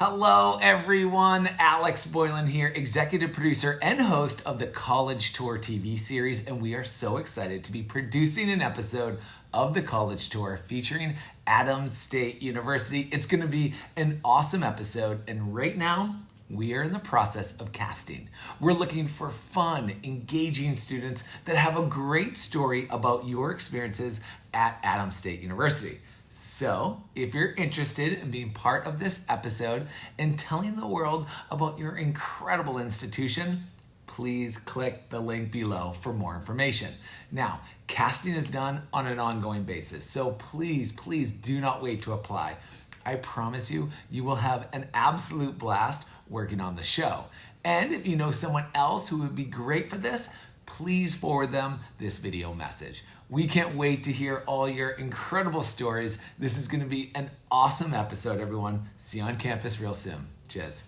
Hello, everyone. Alex Boylan here, executive producer and host of the College Tour TV series. And we are so excited to be producing an episode of the College Tour featuring Adams State University. It's going to be an awesome episode. And right now, we are in the process of casting. We're looking for fun, engaging students that have a great story about your experiences at Adams State University. So, if you're interested in being part of this episode and telling the world about your incredible institution, please click the link below for more information. Now, casting is done on an ongoing basis, so please, please do not wait to apply. I promise you, you will have an absolute blast working on the show. And if you know someone else who would be great for this, please forward them this video message. We can't wait to hear all your incredible stories. This is going to be an awesome episode, everyone. See you on campus real soon. Cheers.